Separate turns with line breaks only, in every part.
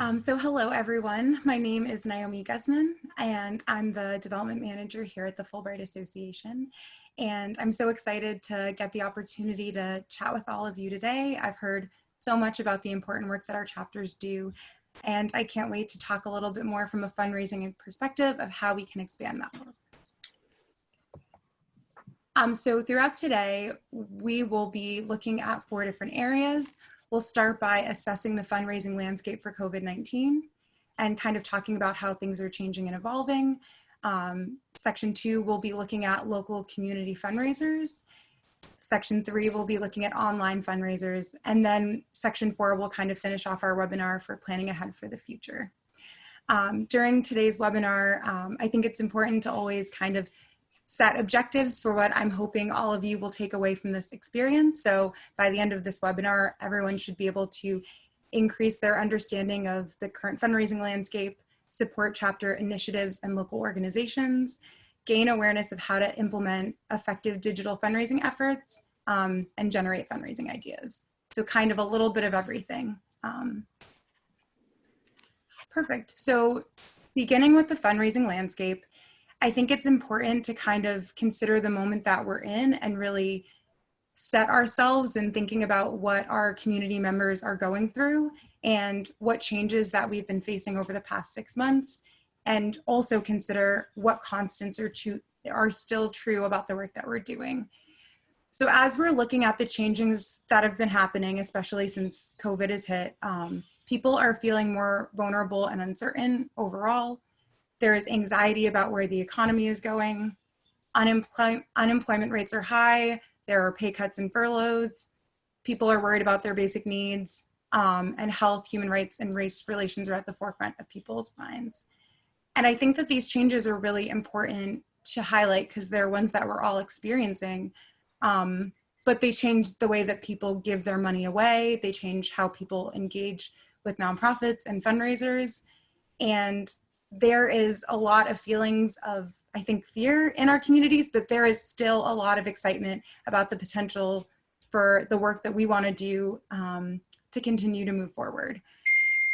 Um, so hello everyone, my name is Naomi Guzman and I'm the development manager here at the Fulbright Association. And I'm so excited to get the opportunity to chat with all of you today. I've heard so much about the important work that our chapters do and I can't wait to talk a little bit more from a fundraising perspective of how we can expand that work. Um, so throughout today, we will be looking at four different areas. We'll start by assessing the fundraising landscape for COVID-19 and kind of talking about how things are changing and evolving. Um, section two, we'll be looking at local community fundraisers. Section three, we'll be looking at online fundraisers. And then section four, we'll kind of finish off our webinar for planning ahead for the future. Um, during today's webinar, um, I think it's important to always kind of set objectives for what I'm hoping all of you will take away from this experience. So by the end of this webinar, everyone should be able to increase their understanding of the current fundraising landscape, support chapter initiatives and local organizations, gain awareness of how to implement effective digital fundraising efforts, um, and generate fundraising ideas. So kind of a little bit of everything. Um, perfect. So beginning with the fundraising landscape, I think it's important to kind of consider the moment that we're in and really set ourselves in thinking about what our community members are going through and what changes that we've been facing over the past six months and also consider what constants are, are still true about the work that we're doing. So as we're looking at the changes that have been happening, especially since COVID has hit, um, people are feeling more vulnerable and uncertain overall. There is anxiety about where the economy is going. Unemploy unemployment rates are high. There are pay cuts and furloughs. People are worried about their basic needs um, and health, human rights, and race relations are at the forefront of people's minds. And I think that these changes are really important to highlight because they're ones that we're all experiencing. Um, but they change the way that people give their money away. They change how people engage with nonprofits and fundraisers. And there is a lot of feelings of, I think, fear in our communities, but there is still a lot of excitement about the potential for the work that we want to do um, to continue to move forward.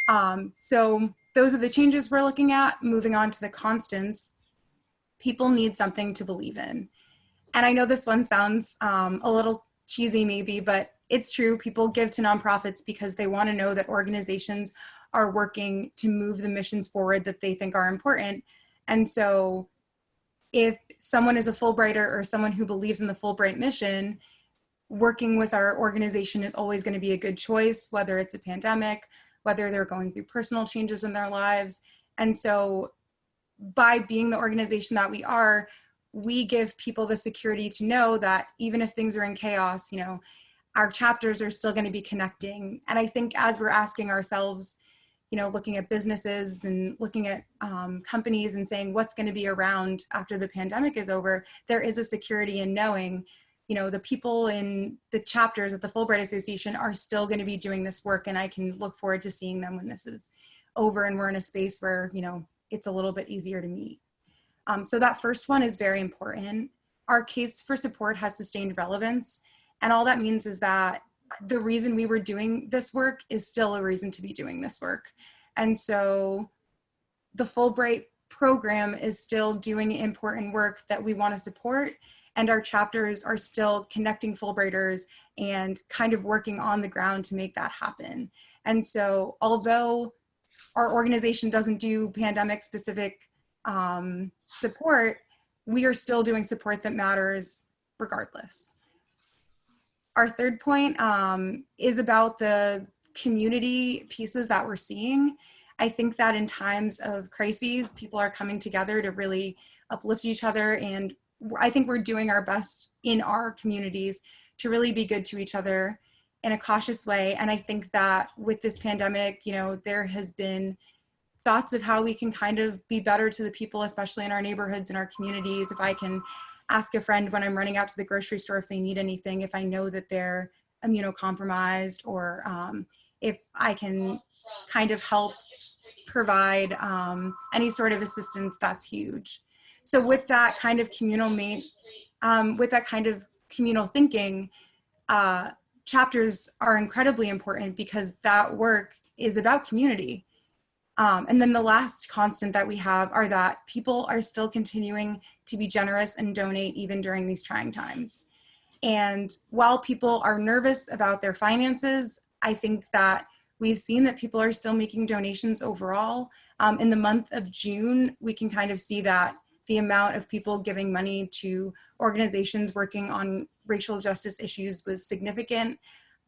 Um, so those are the changes we're looking at. Moving on to the constants, people need something to believe in. And I know this one sounds um, a little cheesy maybe, but it's true. People give to nonprofits because they want to know that organizations are working to move the missions forward that they think are important. And so if someone is a Fulbrighter or someone who believes in the Fulbright mission, working with our organization is always going to be a good choice, whether it's a pandemic, whether they're going through personal changes in their lives. And so by being the organization that we are, we give people the security to know that even if things are in chaos, you know, our chapters are still going to be connecting. And I think as we're asking ourselves, you know, looking at businesses and looking at um, companies and saying what's going to be around after the pandemic is over, there is a security in knowing, you know, the people in the chapters at the Fulbright Association are still going to be doing this work and I can look forward to seeing them when this is over and we're in a space where, you know, it's a little bit easier to meet. Um, so that first one is very important. Our case for support has sustained relevance. And all that means is that the reason we were doing this work is still a reason to be doing this work. And so the Fulbright program is still doing important work that we want to support and our chapters are still connecting Fulbrighters and kind of working on the ground to make that happen. And so although our organization doesn't do pandemic specific um, support, we are still doing support that matters regardless. Our third point um, is about the community pieces that we're seeing. I think that in times of crises, people are coming together to really uplift each other. And I think we're doing our best in our communities to really be good to each other in a cautious way. And I think that with this pandemic, you know, there has been thoughts of how we can kind of be better to the people, especially in our neighborhoods and our communities. If I can ask a friend when I'm running out to the grocery store if they need anything, if I know that they're immunocompromised or um, if I can kind of help provide um, any sort of assistance, that's huge. So with that kind of communal um, with that kind of communal thinking, uh, chapters are incredibly important because that work is about community. Um, and then the last constant that we have are that people are still continuing to be generous and donate even during these trying times. And while people are nervous about their finances, I think that we've seen that people are still making donations overall. Um, in the month of June, we can kind of see that the amount of people giving money to organizations working on racial justice issues was significant.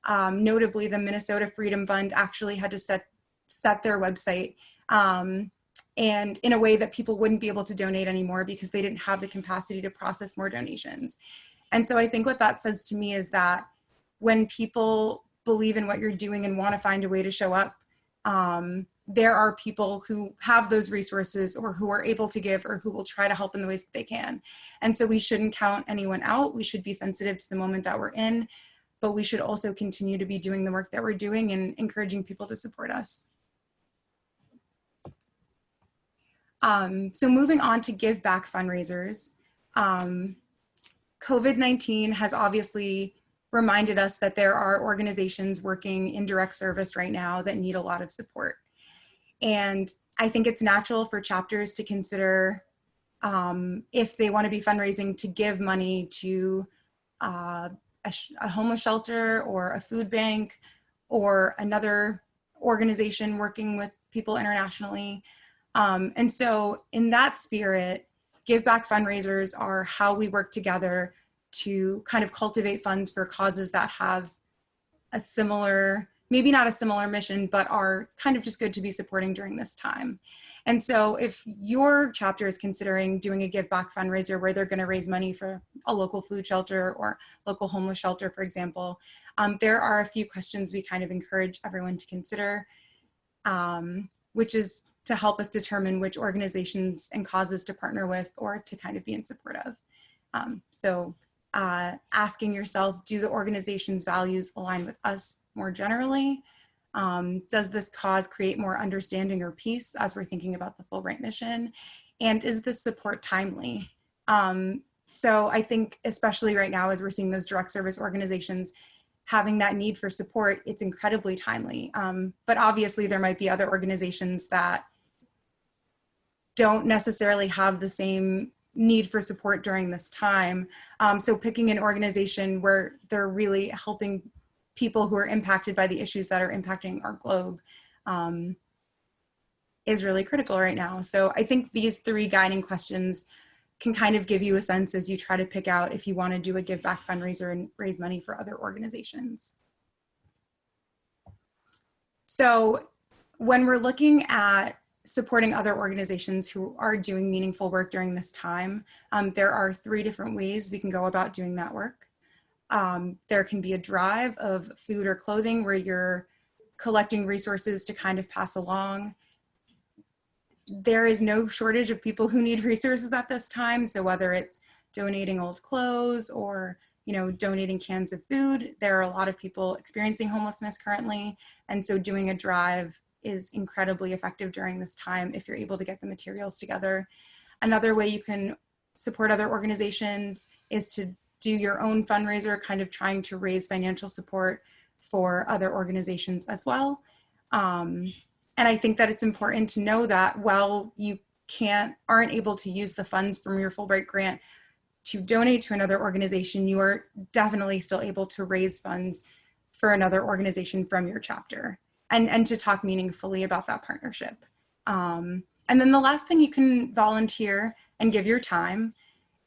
Um, notably, the Minnesota Freedom Fund actually had to set, set their website um, and in a way that people wouldn't be able to donate anymore because they didn't have the capacity to process more donations. And so I think what that says to me is that when people believe in what you're doing and want to find a way to show up, um, there are people who have those resources or who are able to give or who will try to help in the ways that they can. And so we shouldn't count anyone out. We should be sensitive to the moment that we're in, but we should also continue to be doing the work that we're doing and encouraging people to support us. Um, so moving on to give back fundraisers, um, COVID-19 has obviously reminded us that there are organizations working in direct service right now that need a lot of support. And I think it's natural for chapters to consider um, if they want to be fundraising to give money to uh, a, a, homeless shelter or a food bank or another organization working with people internationally. Um, and so in that spirit, give back fundraisers are how we work together to kind of cultivate funds for causes that have a similar maybe not a similar mission, but are kind of just good to be supporting during this time. And so if your chapter is considering doing a give back fundraiser where they're gonna raise money for a local food shelter or local homeless shelter, for example, um, there are a few questions we kind of encourage everyone to consider, um, which is to help us determine which organizations and causes to partner with or to kind of be in support of. Um, so uh, asking yourself, do the organization's values align with us more generally? Um, does this cause create more understanding or peace as we're thinking about the Fulbright mission? And is this support timely? Um, so I think especially right now as we're seeing those direct service organizations having that need for support, it's incredibly timely. Um, but obviously there might be other organizations that don't necessarily have the same need for support during this time. Um, so picking an organization where they're really helping people who are impacted by the issues that are impacting our globe um, is really critical right now. So I think these three guiding questions can kind of give you a sense as you try to pick out if you want to do a give back fundraiser and raise money for other organizations. So when we're looking at supporting other organizations who are doing meaningful work during this time, um, there are three different ways we can go about doing that work. Um, there can be a drive of food or clothing where you're collecting resources to kind of pass along. There is no shortage of people who need resources at this time. So whether it's donating old clothes or you know, donating cans of food, there are a lot of people experiencing homelessness currently. And so doing a drive is incredibly effective during this time if you're able to get the materials together. Another way you can support other organizations is to do your own fundraiser, kind of trying to raise financial support for other organizations as well. Um, and I think that it's important to know that while you can't, aren't able to use the funds from your Fulbright grant to donate to another organization, you are definitely still able to raise funds for another organization from your chapter and, and to talk meaningfully about that partnership. Um, and then the last thing you can volunteer and give your time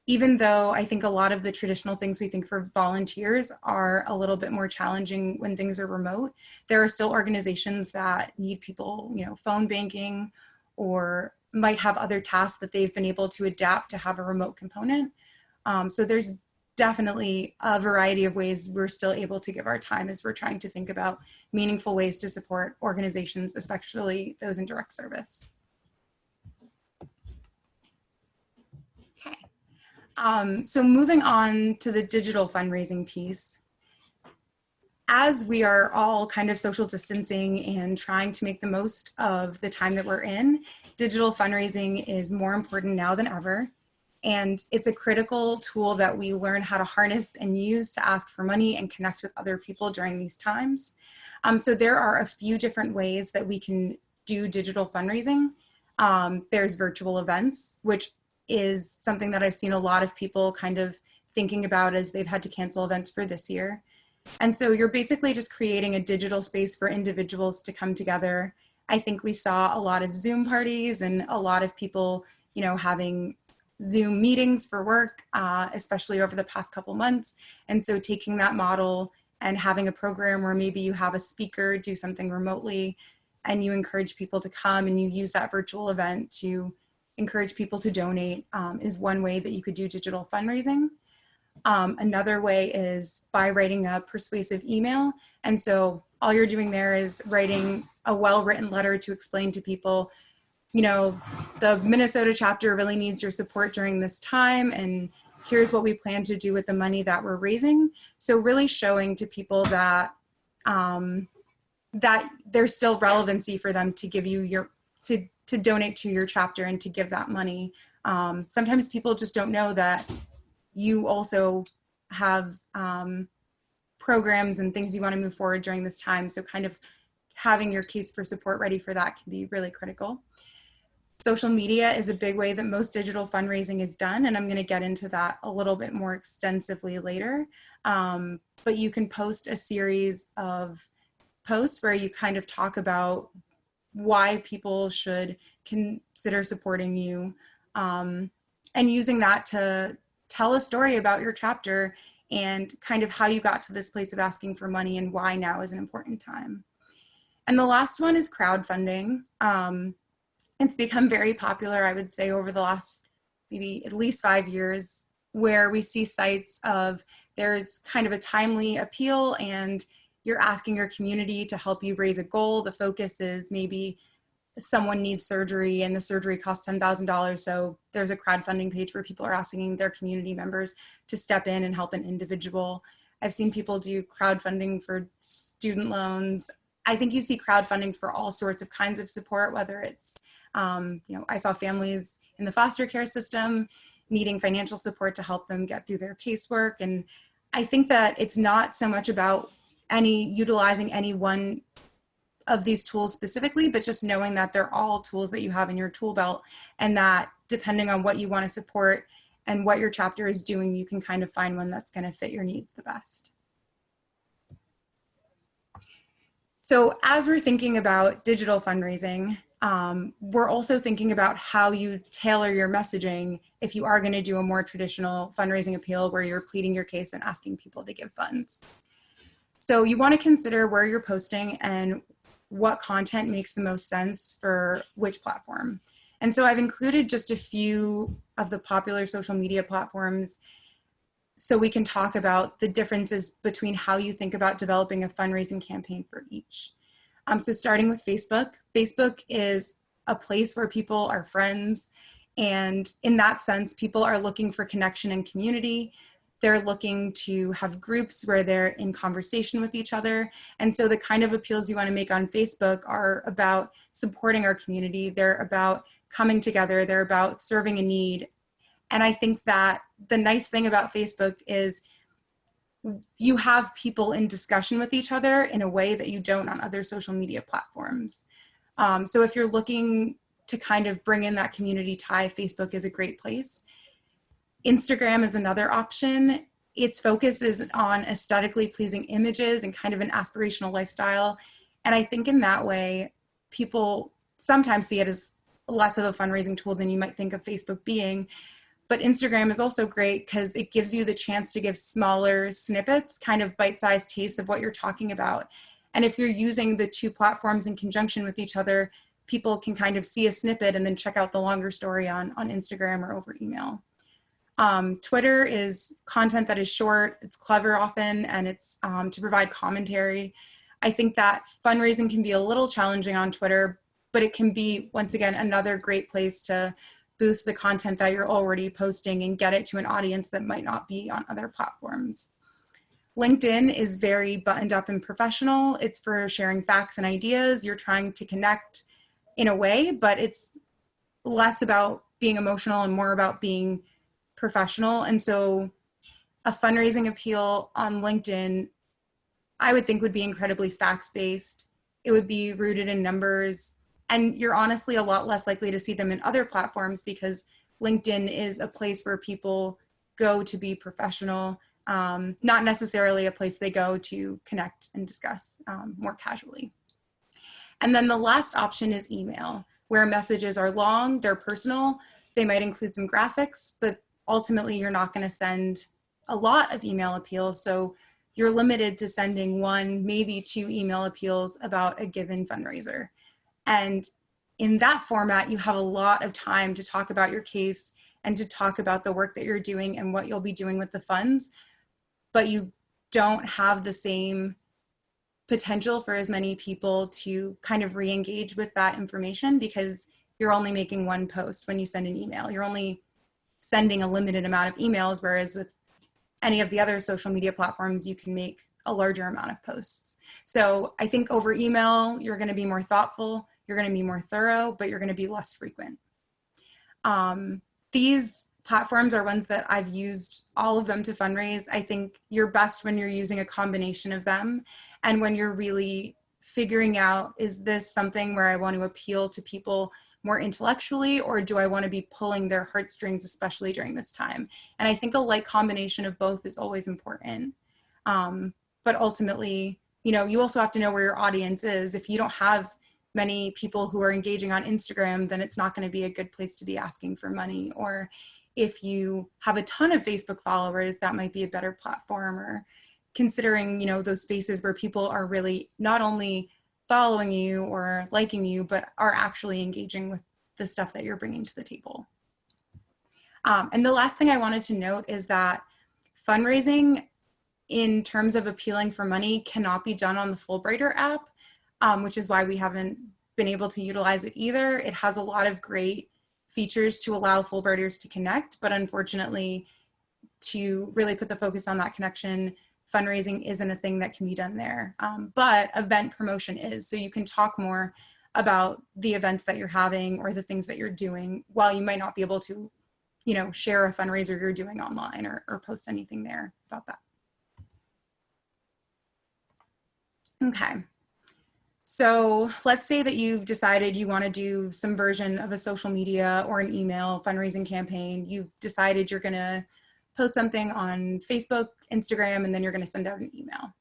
even though I think a lot of the traditional things we think for volunteers are a little bit more challenging when things are remote, there are still organizations that need people, you know, phone banking or might have other tasks that they've been able to adapt to have a remote component. Um, so there's definitely a variety of ways we're still able to give our time as we're trying to think about meaningful ways to support organizations, especially those in direct service. Um, so moving on to the digital fundraising piece, as we are all kind of social distancing and trying to make the most of the time that we're in, digital fundraising is more important now than ever. And it's a critical tool that we learn how to harness and use to ask for money and connect with other people during these times. Um, so there are a few different ways that we can do digital fundraising. Um, there's virtual events, which is something that I've seen a lot of people kind of thinking about as they've had to cancel events for this year. And so you're basically just creating a digital space for individuals to come together. I think we saw a lot of Zoom parties and a lot of people, you know, having Zoom meetings for work, uh, especially over the past couple months. And so taking that model and having a program where maybe you have a speaker do something remotely and you encourage people to come and you use that virtual event to encourage people to donate um, is one way that you could do digital fundraising. Um, another way is by writing a persuasive email. And so all you're doing there is writing a well-written letter to explain to people, you know, the Minnesota chapter really needs your support during this time and here's what we plan to do with the money that we're raising. So really showing to people that um, that there's still relevancy for them to give you your, to, to donate to your chapter and to give that money. Um, sometimes people just don't know that you also have um, programs and things you want to move forward during this time. So kind of having your case for support ready for that can be really critical. Social media is a big way that most digital fundraising is done, and I'm going to get into that a little bit more extensively later. Um, but you can post a series of posts where you kind of talk about why people should consider supporting you um, and using that to tell a story about your chapter and kind of how you got to this place of asking for money and why now is an important time. And the last one is crowdfunding. Um, it's become very popular, I would say, over the last maybe at least five years, where we see sites of there's kind of a timely appeal and you're asking your community to help you raise a goal. The focus is maybe someone needs surgery and the surgery costs $10,000. So there's a crowdfunding page where people are asking their community members to step in and help an individual. I've seen people do crowdfunding for student loans. I think you see crowdfunding for all sorts of kinds of support, whether it's, um, you know, I saw families in the foster care system needing financial support to help them get through their casework. And I think that it's not so much about any utilizing any one of these tools specifically, but just knowing that they're all tools that you have in your tool belt and that depending on what you want to support and what your chapter is doing, you can kind of find one that's going to fit your needs the best. So as we're thinking about digital fundraising, um, we're also thinking about how you tailor your messaging if you are going to do a more traditional fundraising appeal where you're pleading your case and asking people to give funds. So you want to consider where you're posting and what content makes the most sense for which platform. And so I've included just a few of the popular social media platforms so we can talk about the differences between how you think about developing a fundraising campaign for each. Um, so starting with Facebook, Facebook is a place where people are friends and in that sense, people are looking for connection and community. They're looking to have groups where they're in conversation with each other. And so the kind of appeals you want to make on Facebook are about supporting our community. They're about coming together. They're about serving a need. And I think that the nice thing about Facebook is you have people in discussion with each other in a way that you don't on other social media platforms. Um, so if you're looking to kind of bring in that community tie, Facebook is a great place. Instagram is another option. Its focus is on aesthetically pleasing images and kind of an aspirational lifestyle. And I think in that way, people sometimes see it as less of a fundraising tool than you might think of Facebook being. But Instagram is also great because it gives you the chance to give smaller snippets, kind of bite-sized tastes of what you're talking about. And if you're using the two platforms in conjunction with each other, people can kind of see a snippet and then check out the longer story on, on Instagram or over email. Um, Twitter is content that is short, it's clever often, and it's um, to provide commentary. I think that fundraising can be a little challenging on Twitter, but it can be, once again, another great place to boost the content that you're already posting and get it to an audience that might not be on other platforms. LinkedIn is very buttoned up and professional. It's for sharing facts and ideas. You're trying to connect in a way, but it's less about being emotional and more about being professional. And so a fundraising appeal on LinkedIn, I would think would be incredibly facts-based. It would be rooted in numbers. And you're honestly a lot less likely to see them in other platforms because LinkedIn is a place where people go to be professional, um, not necessarily a place they go to connect and discuss um, more casually. And then the last option is email, where messages are long, they're personal, they might include some graphics, but ultimately you're not gonna send a lot of email appeals. So you're limited to sending one, maybe two email appeals about a given fundraiser. And in that format, you have a lot of time to talk about your case and to talk about the work that you're doing and what you'll be doing with the funds, but you don't have the same potential for as many people to kind of re-engage with that information because you're only making one post when you send an email. You're only sending a limited amount of emails, whereas with any of the other social media platforms, you can make a larger amount of posts. So I think over email, you're gonna be more thoughtful, you're gonna be more thorough, but you're gonna be less frequent. Um, these platforms are ones that I've used all of them to fundraise. I think you're best when you're using a combination of them and when you're really figuring out, is this something where I want to appeal to people more intellectually or do I want to be pulling their heartstrings, especially during this time? And I think a light combination of both is always important. Um, but ultimately, you know, you also have to know where your audience is. If you don't have many people who are engaging on Instagram, then it's not going to be a good place to be asking for money. Or if you have a ton of Facebook followers, that might be a better platform or considering, you know, those spaces where people are really not only following you or liking you, but are actually engaging with the stuff that you're bringing to the table. Um, and the last thing I wanted to note is that fundraising in terms of appealing for money cannot be done on the Fulbrighter app, um, which is why we haven't been able to utilize it either. It has a lot of great features to allow Fulbrighters to connect, but unfortunately, to really put the focus on that connection, fundraising isn't a thing that can be done there. Um, but event promotion is, so you can talk more about the events that you're having or the things that you're doing while you might not be able to, you know, share a fundraiser you're doing online or, or post anything there about that. Okay. So let's say that you've decided you want to do some version of a social media or an email fundraising campaign. You've decided you're going to post something on Facebook, Instagram, and then you're gonna send out an email.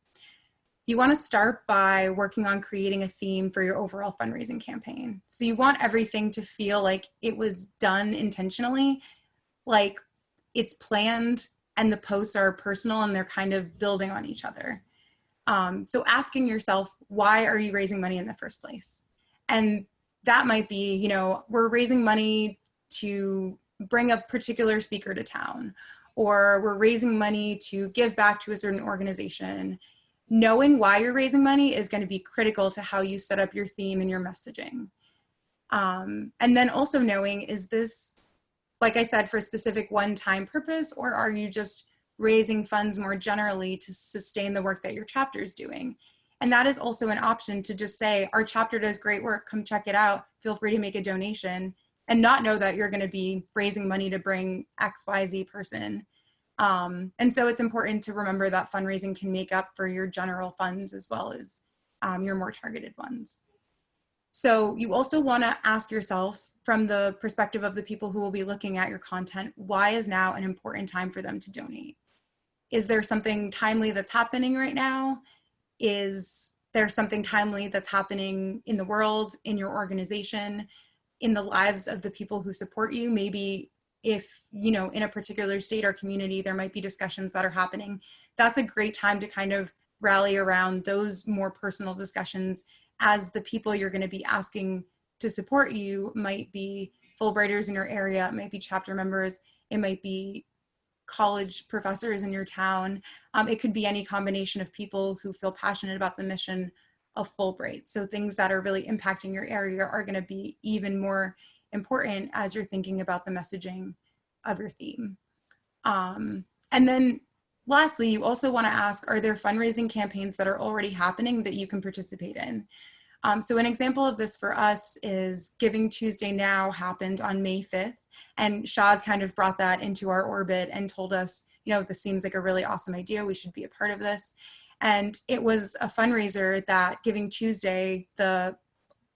You wanna start by working on creating a theme for your overall fundraising campaign. So you want everything to feel like it was done intentionally, like it's planned and the posts are personal and they're kind of building on each other. Um, so asking yourself, why are you raising money in the first place? And that might be, you know, we're raising money to bring a particular speaker to town or we're raising money to give back to a certain organization, knowing why you're raising money is going to be critical to how you set up your theme and your messaging. Um, and then also knowing, is this, like I said, for a specific one-time purpose, or are you just raising funds more generally to sustain the work that your chapter is doing? And that is also an option to just say, our chapter does great work, come check it out, feel free to make a donation and not know that you're going to be raising money to bring XYZ person. Um, and so it's important to remember that fundraising can make up for your general funds as well as um, your more targeted ones. So you also want to ask yourself from the perspective of the people who will be looking at your content, why is now an important time for them to donate? Is there something timely that's happening right now? Is there something timely that's happening in the world, in your organization? In the lives of the people who support you. Maybe if, you know, in a particular state or community, there might be discussions that are happening. That's a great time to kind of rally around those more personal discussions as the people you're going to be asking to support you might be Fulbrighters in your area, it might be chapter members, it might be college professors in your town. Um, it could be any combination of people who feel passionate about the mission a Fulbright. So things that are really impacting your area are gonna be even more important as you're thinking about the messaging of your theme. Um, and then lastly, you also wanna ask, are there fundraising campaigns that are already happening that you can participate in? Um, so an example of this for us is Giving Tuesday Now happened on May 5th, and Shaz kind of brought that into our orbit and told us, you know, this seems like a really awesome idea, we should be a part of this. And it was a fundraiser that Giving Tuesday, the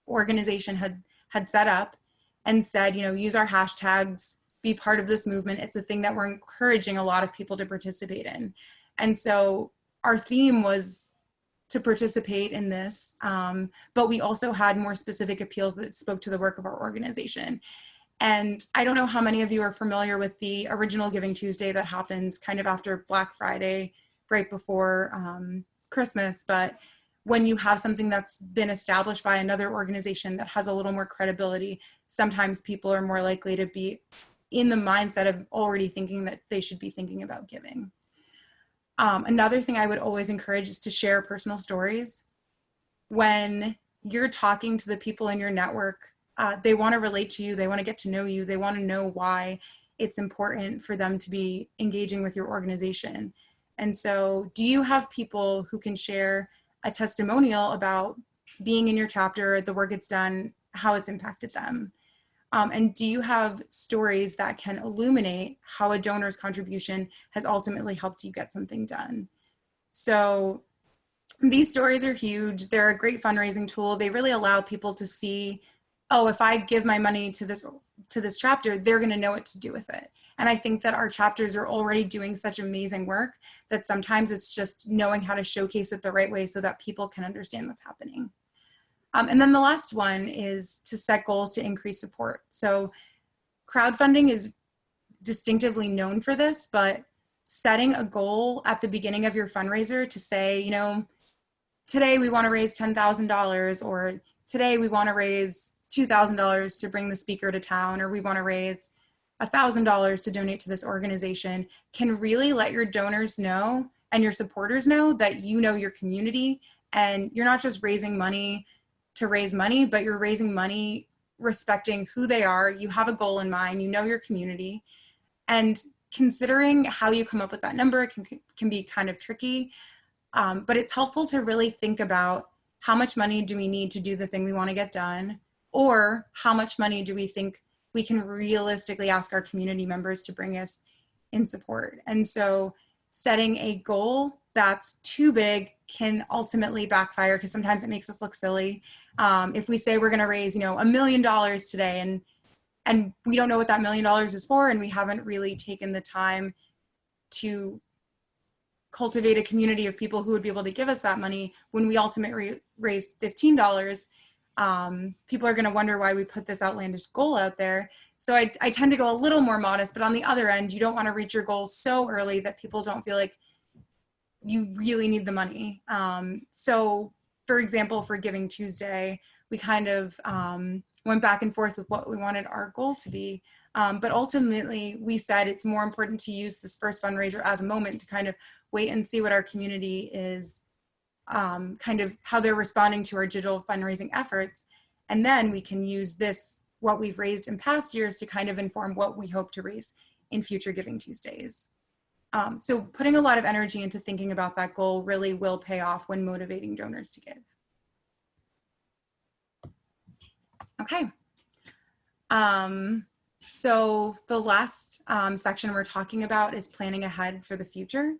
organization had had set up and said, you know, use our hashtags, be part of this movement. It's a thing that we're encouraging a lot of people to participate in. And so our theme was to participate in this, um, but we also had more specific appeals that spoke to the work of our organization. And I don't know how many of you are familiar with the original Giving Tuesday that happens kind of after Black Friday, right before um, Christmas, but when you have something that's been established by another organization that has a little more credibility, sometimes people are more likely to be in the mindset of already thinking that they should be thinking about giving. Um, another thing I would always encourage is to share personal stories. When you're talking to the people in your network, uh, they want to relate to you, they want to get to know you, they want to know why it's important for them to be engaging with your organization. And so, do you have people who can share a testimonial about being in your chapter, the work it's done, how it's impacted them? Um, and do you have stories that can illuminate how a donor's contribution has ultimately helped you get something done? So these stories are huge. They're a great fundraising tool. They really allow people to see, oh, if I give my money to this to this chapter, they're going to know what to do with it. And I think that our chapters are already doing such amazing work that sometimes it's just knowing how to showcase it the right way so that people can understand what's happening. Um, and then the last one is to set goals to increase support. So crowdfunding is distinctively known for this, but setting a goal at the beginning of your fundraiser to say, you know, today we want to raise $10,000 or today we want to raise $2,000 to bring the speaker to town or we want to raise $1,000 to donate to this organization can really let your donors know and your supporters know that you know your community and you're not just raising money to raise money, but you're raising money respecting who they are. You have a goal in mind, you know your community. And considering how you come up with that number can, can be kind of tricky. Um, but it's helpful to really think about how much money do we need to do the thing we want to get done? Or how much money do we think we can realistically ask our community members to bring us in support? And so setting a goal that's too big can ultimately backfire because sometimes it makes us look silly. Um, if we say we're going to raise, you know, a million dollars today and and we don't know what that million dollars is for and we haven't really taken the time to cultivate a community of people who would be able to give us that money when we ultimately raise $15 um, people are going to wonder why we put this outlandish goal out there so I, I tend to go a little more modest but on the other end you don't want to reach your goals so early that people don't feel like you really need the money. Um, so for example, for Giving Tuesday, we kind of um, went back and forth with what we wanted our goal to be. Um, but ultimately, we said it's more important to use this first fundraiser as a moment to kind of wait and see what our community is, um, kind of how they're responding to our digital fundraising efforts. And then we can use this, what we've raised in past years to kind of inform what we hope to raise in future Giving Tuesdays. Um, so putting a lot of energy into thinking about that goal really will pay off when motivating donors to give. Okay. Um, so the last um, section we're talking about is planning ahead for the future.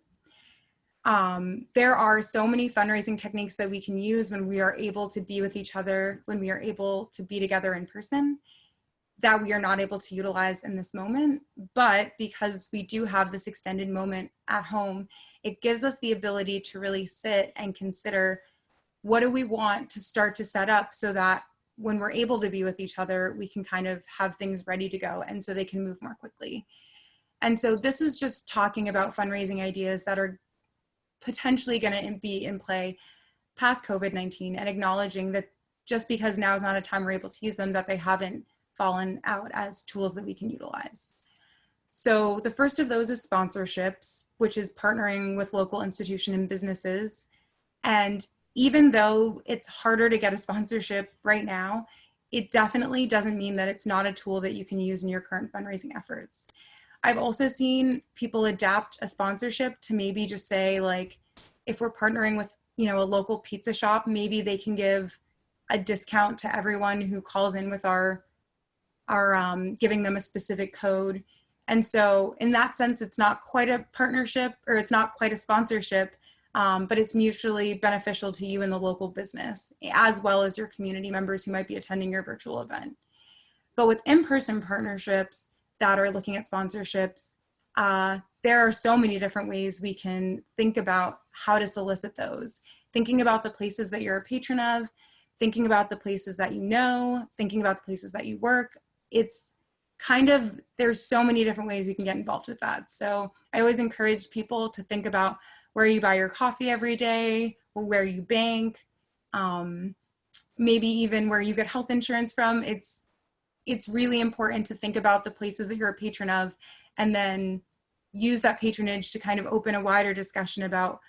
Um, there are so many fundraising techniques that we can use when we are able to be with each other, when we are able to be together in person that we are not able to utilize in this moment. But because we do have this extended moment at home, it gives us the ability to really sit and consider what do we want to start to set up so that when we're able to be with each other, we can kind of have things ready to go and so they can move more quickly. And so this is just talking about fundraising ideas that are potentially going to be in play past COVID-19 and acknowledging that just because now is not a time we're able to use them, that they haven't fallen out as tools that we can utilize. So the first of those is sponsorships, which is partnering with local institution and businesses. And even though it's harder to get a sponsorship right now, it definitely doesn't mean that it's not a tool that you can use in your current fundraising efforts. I've also seen people adapt a sponsorship to maybe just say like, if we're partnering with, you know, a local pizza shop, maybe they can give a discount to everyone who calls in with our are um, giving them a specific code. And so in that sense, it's not quite a partnership or it's not quite a sponsorship, um, but it's mutually beneficial to you and the local business, as well as your community members who might be attending your virtual event. But with in-person partnerships that are looking at sponsorships, uh, there are so many different ways we can think about how to solicit those. Thinking about the places that you're a patron of, thinking about the places that you know, thinking about the places that you work. It's kind of, there's so many different ways we can get involved with that. So I always encourage people to think about where you buy your coffee every day, where you bank, um, maybe even where you get health insurance from. It's, it's really important to think about the places that you're a patron of and then use that patronage to kind of open a wider discussion about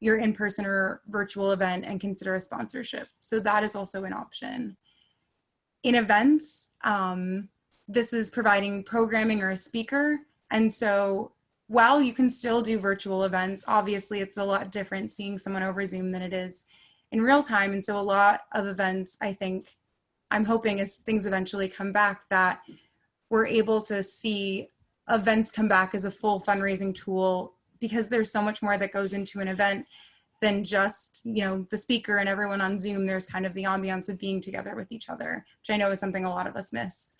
your in-person or virtual event and consider a sponsorship. So that is also an option. In events, um, this is providing programming or a speaker. And so while you can still do virtual events, obviously it's a lot different seeing someone over Zoom than it is in real time. And so a lot of events, I think, I'm hoping as things eventually come back that we're able to see events come back as a full fundraising tool because there's so much more that goes into an event than just you know the speaker and everyone on zoom. There's kind of the ambiance of being together with each other which i know is something a lot of us miss.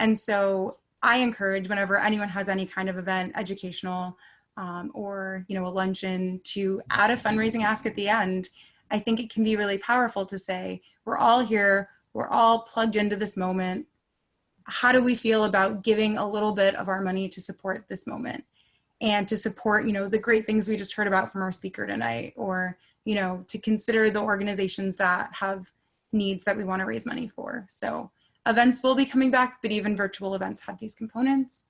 And so i encourage whenever anyone has any kind of event educational um, or you know a luncheon to add a fundraising ask at the end. I think it can be really powerful to say we're all here we're all plugged into this moment how do we feel about giving a little bit of our money to support this moment and to support, you know, the great things we just heard about from our speaker tonight or, you know, to consider the organizations that have needs that we want to raise money for. So events will be coming back, but even virtual events have these components.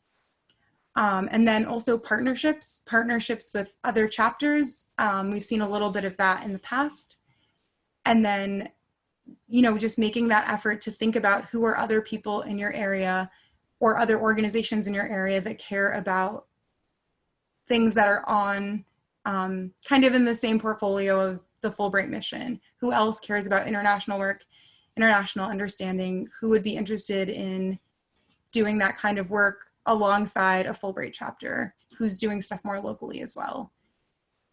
Um, and then also partnerships, partnerships with other chapters. Um, we've seen a little bit of that in the past. And then you know, just making that effort to think about who are other people in your area or other organizations in your area that care about things that are on um, kind of in the same portfolio of the Fulbright mission. Who else cares about international work, international understanding? Who would be interested in doing that kind of work alongside a Fulbright chapter? Who's doing stuff more locally as well?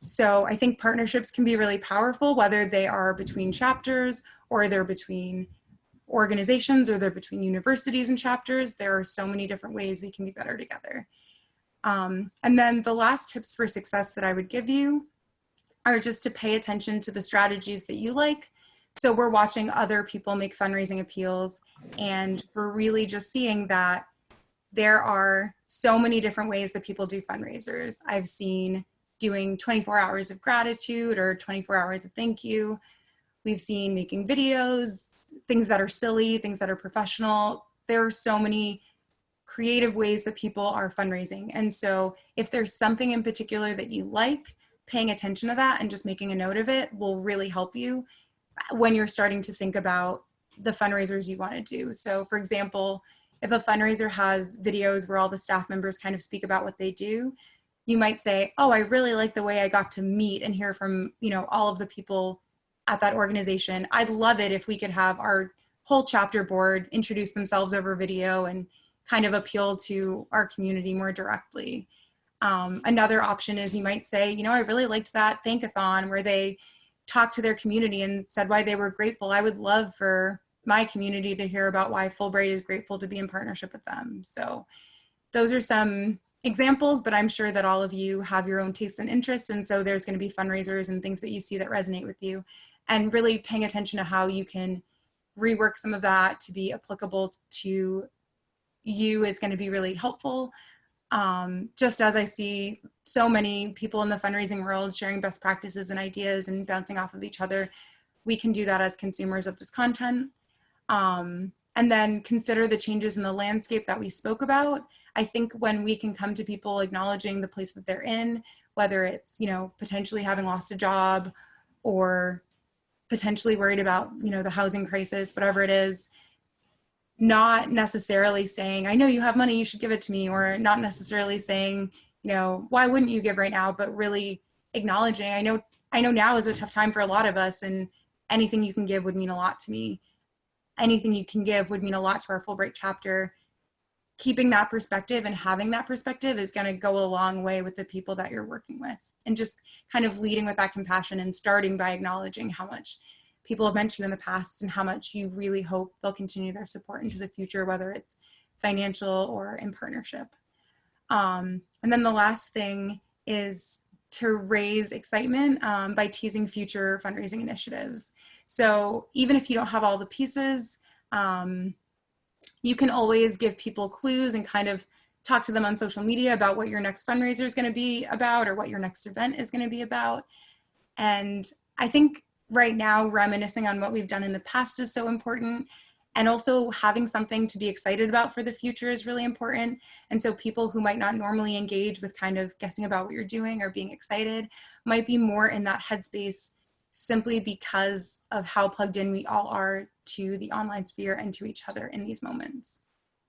So I think partnerships can be really powerful, whether they are between chapters or they're between organizations or they're between universities and chapters. There are so many different ways we can be better together. Um, and then the last tips for success that I would give you are just to pay attention to the strategies that you like. So we're watching other people make fundraising appeals and we're really just seeing that there are so many different ways that people do fundraisers. I've seen doing 24 hours of gratitude or 24 hours of thank you. We've seen making videos, things that are silly, things that are professional. There are so many creative ways that people are fundraising. And so if there's something in particular that you like, paying attention to that and just making a note of it will really help you when you're starting to think about the fundraisers you want to do. So for example, if a fundraiser has videos where all the staff members kind of speak about what they do, you might say, oh, I really like the way I got to meet and hear from, you know, all of the people at that organization. I'd love it if we could have our whole chapter board introduce themselves over video and kind of appeal to our community more directly. Um, another option is you might say, you know, I really liked that thankathon where they talked to their community and said why they were grateful. I would love for my community to hear about why Fulbright is grateful to be in partnership with them. So those are some examples, but I'm sure that all of you have your own tastes and interests. And so there's gonna be fundraisers and things that you see that resonate with you and really paying attention to how you can rework some of that to be applicable to you is going to be really helpful. Um, just as I see so many people in the fundraising world sharing best practices and ideas and bouncing off of each other, we can do that as consumers of this content. Um, and then consider the changes in the landscape that we spoke about. I think when we can come to people acknowledging the place that they're in, whether it's, you know, potentially having lost a job or potentially worried about, you know, the housing crisis, whatever it is, not necessarily saying, I know you have money, you should give it to me, or not necessarily saying, you know, why wouldn't you give right now, but really acknowledging, I know, I know now is a tough time for a lot of us and anything you can give would mean a lot to me. Anything you can give would mean a lot to our Fulbright chapter. Keeping that perspective and having that perspective is going to go a long way with the people that you're working with. And just kind of leading with that compassion and starting by acknowledging how much people have meant to you in the past and how much you really hope they'll continue their support into the future whether it's financial or in partnership. Um, and then the last thing is to raise excitement um, by teasing future fundraising initiatives. So even if you don't have all the pieces um, you can always give people clues and kind of talk to them on social media about what your next fundraiser is going to be about or what your next event is going to be about. And I think right now reminiscing on what we've done in the past is so important and also having something to be excited about for the future is really important. And so people who might not normally engage with kind of guessing about what you're doing or being excited might be more in that headspace simply because of how plugged in we all are to the online sphere and to each other in these moments.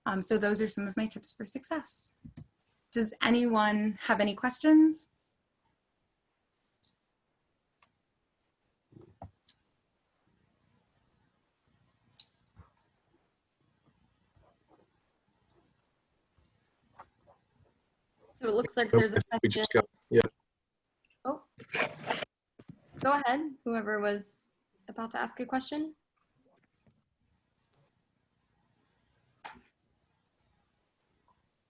Um, so those are some of my tips for success. Does anyone have any questions?
So it looks like there's a
We just
question.
got, yeah,
go ahead, whoever was about to ask a question.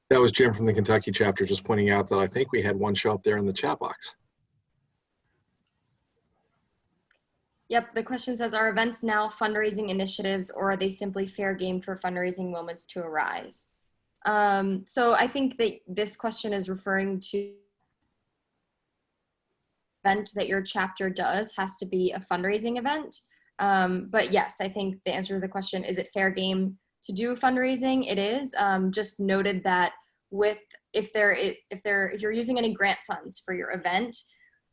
that was Jim from the Kentucky chapter just pointing out that I think we had one show up there in the chat box.
Yep, the question says, are events now fundraising initiatives or are they simply fair game for fundraising moments to arise? Um, so I think that this question is referring to event that your chapter does has to be a fundraising event. Um, but yes, I think the answer to the question, is it fair game to do fundraising? It is. Um, just noted that with if there if there if you're using any grant funds for your event,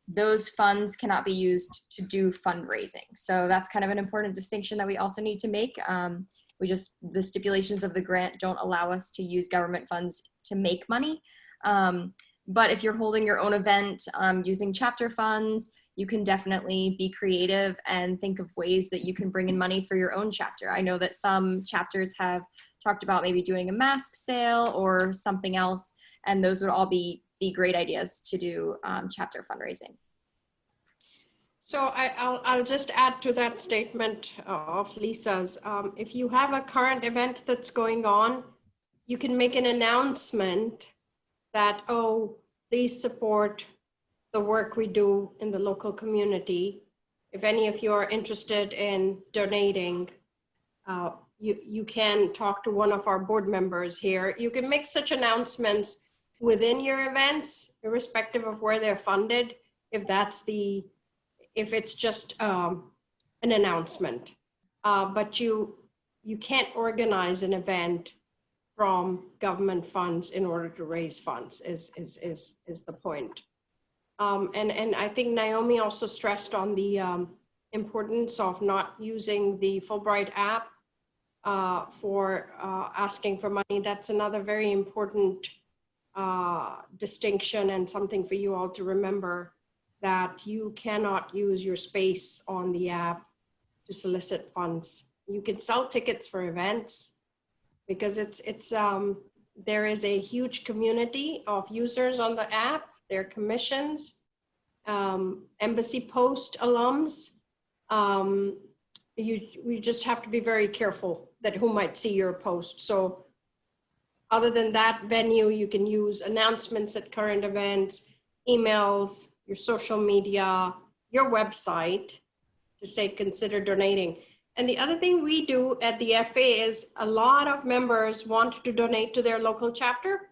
those funds cannot be used to do fundraising. So that's kind of an important distinction that we also need to make. Um, we just, the stipulations of the grant don't allow us to use government funds to make money. Um, but if you're holding your own event um, using chapter funds, you can definitely be creative and think of ways that you can bring in money for your own chapter. I know that some chapters have talked about maybe doing a mask sale or something else, and those would all be be great ideas to do um, chapter fundraising.
So I, I'll, I'll just add to that statement uh, of Lisa's. Um, if you have a current event that's going on, you can make an announcement that, oh, please support the work we do in the local community. If any of you are interested in donating, uh, you, you can talk to one of our board members here. You can make such announcements within your events, irrespective of where they're funded, if that's the, if it's just um, an announcement. Uh, but you, you can't organize an event from government funds in order to raise funds is, is, is, is the point. Um, and, and I think Naomi also stressed on the um, importance of not using the Fulbright app uh, for uh, asking for money. That's another very important uh, distinction and something for you all to remember that you cannot use your space on the app to solicit funds. You can sell tickets for events because it's, it's, um, there is a huge community of users on the app, their commissions, um, embassy post alums. Um, you, we just have to be very careful that who might see your post. So other than that venue, you can use announcements at current events, emails, your social media, your website to say consider donating. And the other thing we do at the FA is a lot of members want to donate to their local chapter.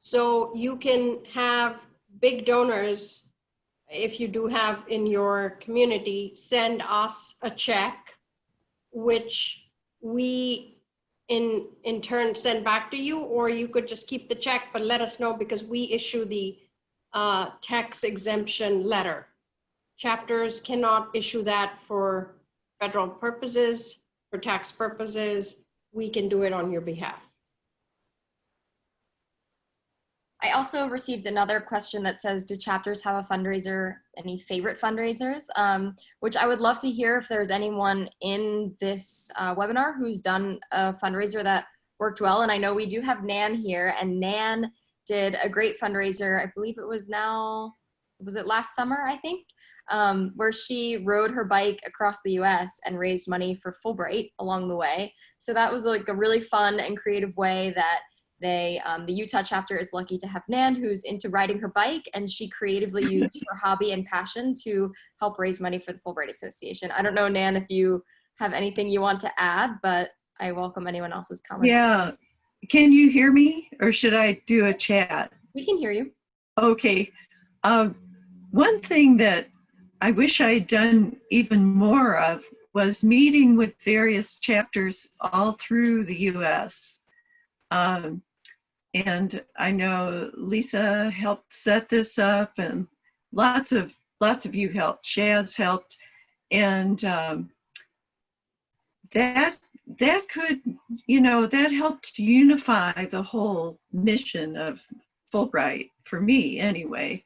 So you can have big donors, if you do have in your community, send us a check, which we in, in turn send back to you, or you could just keep the check, but let us know because we issue the uh, tax exemption letter. Chapters cannot issue that for federal purposes, for tax purposes. We can do it on your behalf.
I also received another question that says, do chapters have a fundraiser, any favorite fundraisers? Um, which I would love to hear if there's anyone in this uh, webinar who's done a fundraiser that worked well. And I know we do have Nan here, and Nan did a great fundraiser. I believe it was now, was it last summer, I think, um, where she rode her bike across the US and raised money for Fulbright along the way. So that was like a really fun and creative way that they, um, the Utah chapter is lucky to have Nan who's into riding her bike and she creatively used her hobby and passion to help raise money for the Fulbright Association. I don't know, Nan, if you have anything you want to add, but I welcome anyone else's comments.
Yeah. Can you hear me or should I do a chat?
We can hear you.
Okay. Um, one thing that I wish I had done even more of was meeting with various chapters all through the US. Um, and I know Lisa helped set this up and lots of lots of you helped. Shaz helped. And um, that that could, you know, that helped unify the whole mission of Fulbright for me anyway.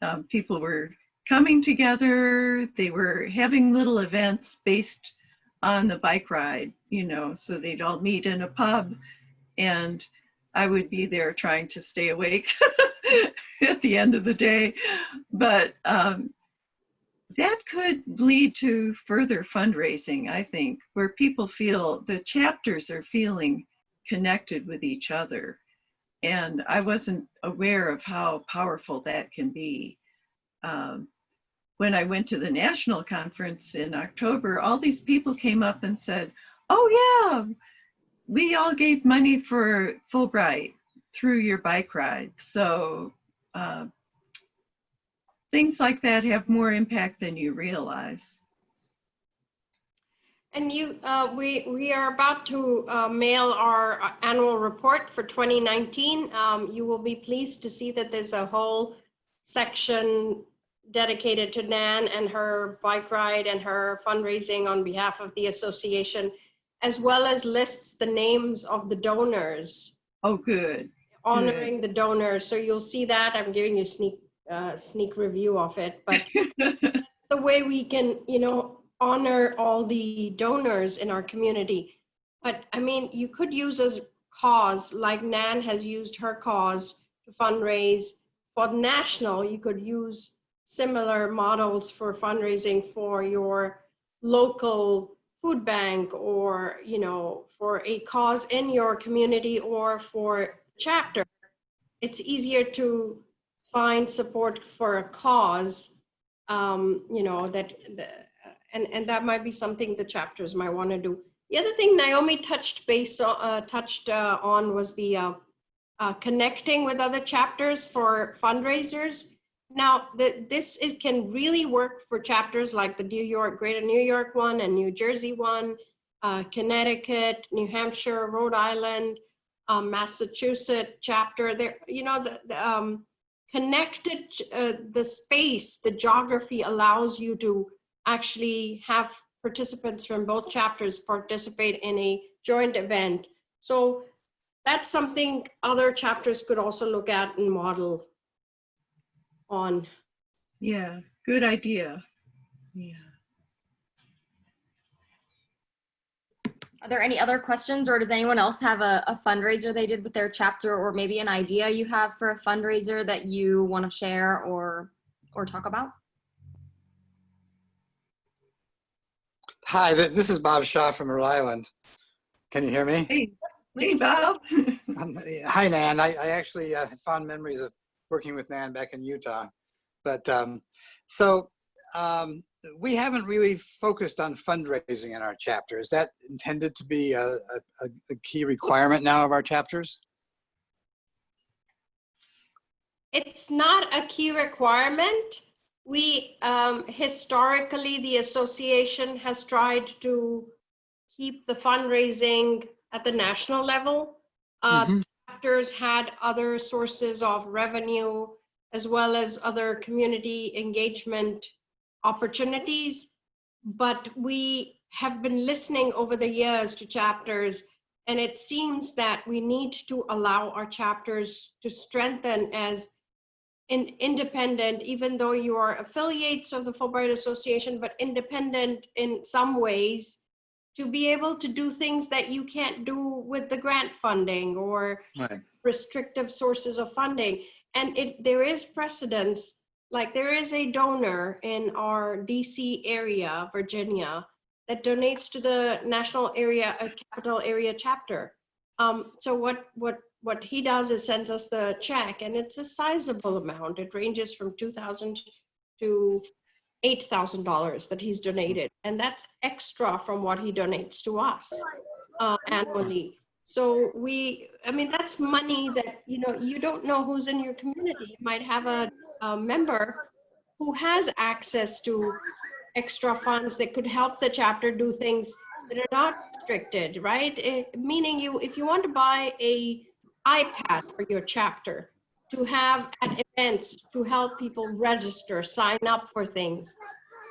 Um, people were coming together, they were having little events based on the bike ride, you know, so they'd all meet in a pub and I would be there trying to stay awake at the end of the day. But um, that could lead to further fundraising, I think, where people feel the chapters are feeling connected with each other. And I wasn't aware of how powerful that can be. Um, when I went to the national conference in October, all these people came up and said, Oh, yeah, we all gave money for Fulbright through your bike ride. So uh, things like that have more impact than you realize.
And you, uh, we, we are about to uh, mail our uh, annual report for 2019. Um, You will be pleased to see that there's a whole section dedicated to Nan and her bike ride and her fundraising on behalf of the association, as well as lists the names of the donors,
Oh, good.
honoring the donors. So you'll see that. I'm giving you sneak, uh, sneak review of it, but the way we can, you know, honor all the donors in our community. But I mean, you could use a cause like Nan has used her cause to fundraise for national. You could use similar models for fundraising for your local food bank or, you know, for a cause in your community or for chapter. It's easier to find support for a cause um, you know, that, the, and, and that might be something the chapters might want to do. The other thing Naomi touched base on, uh, touched uh, on was the uh, uh, connecting with other chapters for fundraisers. Now, the, this it can really work for chapters like the New York, Greater New York one and New Jersey one, uh, Connecticut, New Hampshire, Rhode Island, um, Massachusetts chapter. There, you know, the, the um, connected uh, the space the geography allows you to actually have participants from both chapters participate in a joint event so that's something other chapters could also look at and model on
Yeah, good idea. Yeah.
Are there any other questions or does anyone else have a, a fundraiser they did with their chapter or maybe an idea you have for a fundraiser that you want to share or, or talk about?
Hi, th- this is Bob Shaw from Rhode Island. Can you hear me?
Hey, hey, Bob.
Um, hi, Nan. I, I actually uh, had fond memories of working with Nan back in Utah. But um, so um, we haven't really focused on fundraising in our chapter. Is that intended to be a, a, a key requirement now of our chapters?
It's not a key requirement. We, um, historically, the association has tried to keep the fundraising at the national level. Uh,
Mhm.
Chapters had other sources of revenue as well as other community engagement opportunities. But we have been listening over the years to chapters and it seems that we need to allow our chapters to strengthen as in, independent, even though you are affiliates of the Fulbright Association, but independent in some ways to be able to do things that you can't do with the grant funding or
Right.
restrictive sources of funding. And it, there is precedence, like there is a donor in our DC area, Virginia, that donates to the National Area, uh, Capital Area Chapter. Um, so what, what, what he does is sends us the check and it's a sizable amount. It ranges from 2000 to $8,000 that he's donated. And that's extra from what he donates to us uh, annually. So we, I mean, that's money that, you know, you don't know who's in your community. You might have a, a member who has access to extra funds that could help the chapter do things that are not restricted, right? Eh, meaning you, if you want to buy a iPad for your chapter to have at events to help people register, sign up for things,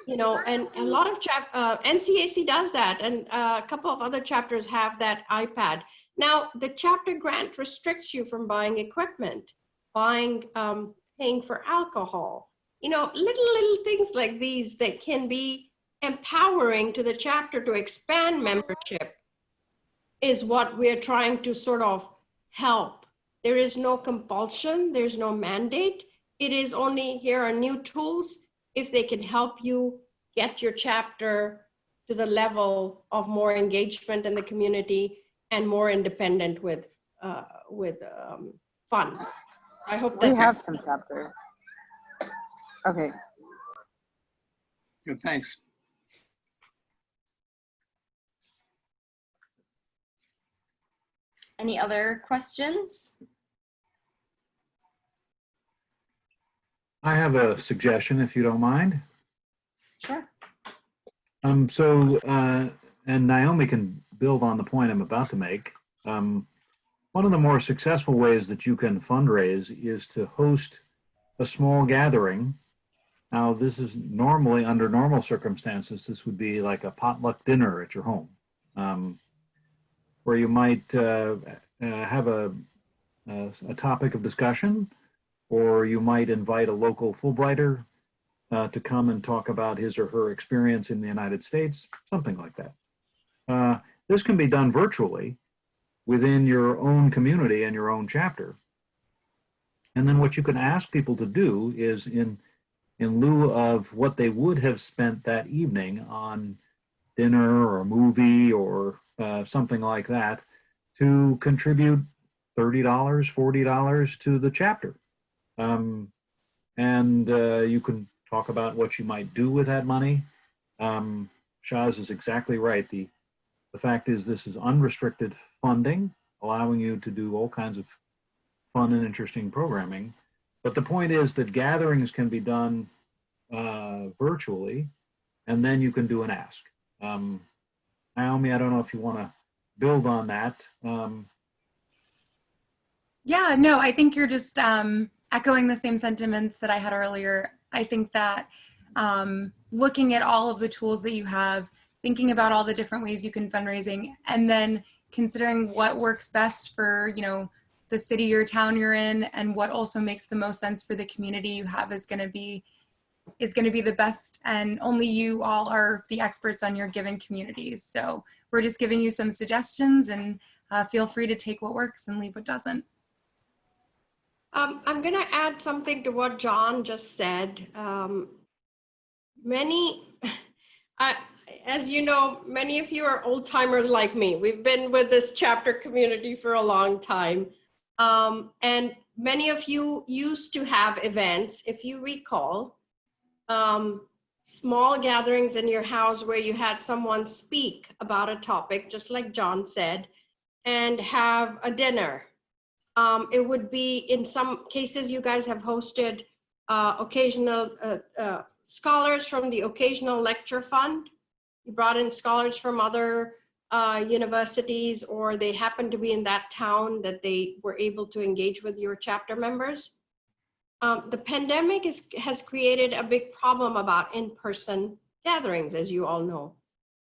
you know, and a lot of chap, uh, NCAC does that, and uh, a couple of other chapters have that iPad. Now, the chapter grant restricts you from buying equipment, buying, um, paying for alcohol, you know, little, little things like these that can be empowering to the chapter to expand membership is what we're trying to sort of help. There is no compulsion, there's no mandate. It is only here are new tools if they can help you get your chapter to the level of more engagement in the community and more independent with uh, with um, funds. I hope
We have some chapter. Okay,
Good, thanks.
Any other questions?
I have a suggestion, if you don't mind.
Sure.
Um, so, uh, and Naomi can build on the point I'm about to make. Um, one of the more successful ways that you can fundraise is to host a small gathering. Now, this is normally under normal circumstances, this would be like a potluck dinner at your home, um, where you might uh, uh, have a, a, a topic of discussion, or you might invite a local Fulbrighter uh, to come and talk about his or her experience in the United States, something like that. Uh, this can be done virtually within your own community and your own chapter. And then what you can ask people to do is in, in lieu of what they would have spent that evening on dinner or a movie or uh, something like that, to contribute $30, $40 to the chapter. Um, and uh, you can talk about what you might do with that money. Um, Shaz is exactly right. The, the fact is this is unrestricted funding, allowing you to do all kinds of fun and interesting programming. But the point is that gatherings can be done uh, virtually, and then you can do an ask. Um, Naomi, I don't know if you want to build on that. Um,
Yeah, no, I think you're just um, echoing the same sentiments that I had earlier. I think that um, looking at all of the tools that you have, thinking about all the different ways you can fundraising, and then considering what works best for you know the city or town you're in, and what also makes the most sense for the community you have is going to be is going to be the best. And only you all are the experts on your given communities. So we're just giving you some suggestions, and uh, feel free to take what works and leave what doesn't.
Um, I'm going to add something to what John just said. Um, many, as you know, many of you are old timers like me. We've been with this chapter community for a long time. Um, and many of you used to have events, if you recall, um, small gatherings in your house where you had someone speak about a topic, just like John said, and have a dinner um, it would be, in some cases, you guys have hosted uh, occasional uh, uh, scholars from the Occasional Lecture Fund. You brought in scholars from other uh, universities or they happened to be in that town that they were able to engage with your chapter members. Um, the pandemic is, has created a big problem about in-person gatherings, as you all know.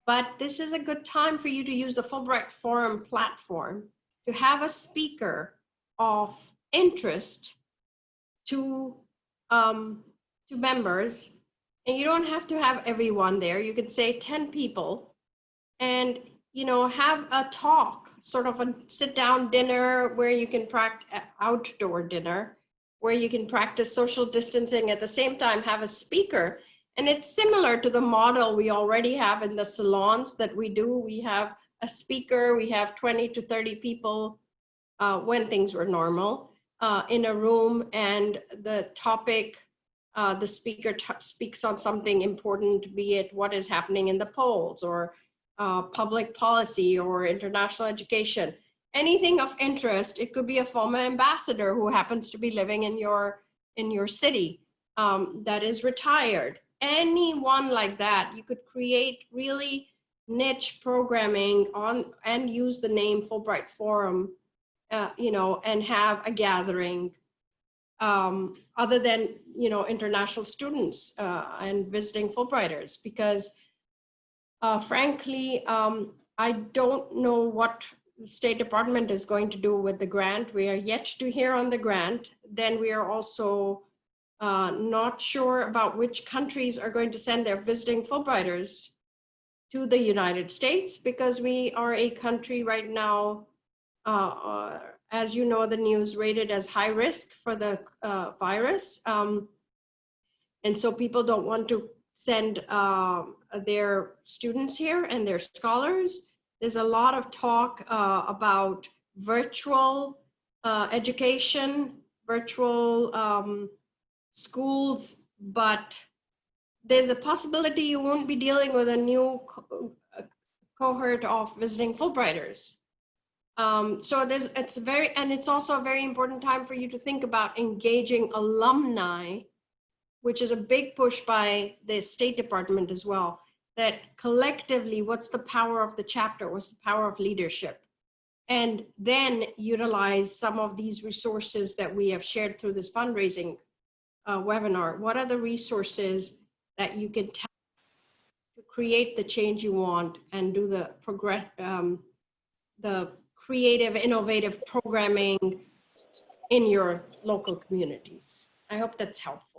But this is a good time for you to use the Fulbright Forum platform to have a speaker of interest to um, to members. And you don't have to have everyone there. You can say 10 people and you know, have a talk, sort of a sit down dinner where you can practice outdoor dinner, where you can practice social distancing at the same time, have a speaker. And it's similar to the model we already have in the salons that we do. We have a speaker, we have 20 to 30 people uh, when things were normal uh, in a room and the topic, uh, the speaker speaks on something important, be it what is happening in the polls or uh, public policy or international education, anything of interest. It could be a former ambassador who happens to be living in your in your city um, that is retired. Anyone like that, you could create really niche programming on and use the name Fulbright Forum, uh, you know, and have a gathering um, other than you know international students uh, and visiting Fulbrighters because uh, frankly, um, I don't know what State Department is going to do with the grant. We are yet to hear on the grant. Then we are also uh, not sure about which countries are going to send their visiting Fulbrighters to the United States because we are a country right now, uh, uh, as you know, the news rated as high risk for the uh, virus. Um, and so people don't want to send um, their students here and their scholars. There's a lot of talk uh, about virtual uh, education, virtual um, schools, but there's a possibility you won't be dealing with a new co uh, cohort of visiting Fulbrighters. Um, so there's, it's very, and it's also a very important time for you to think about engaging alumni which is a big push by the State Department as well, that collectively, what's the power of the chapter? What's the power of leadership? And then utilize some of these resources that we have shared through this fundraising uh, webinar. What are the resources that you can tap to create the change you want and do the progress, um, the creative, innovative programming in your local communities? I hope that's helpful.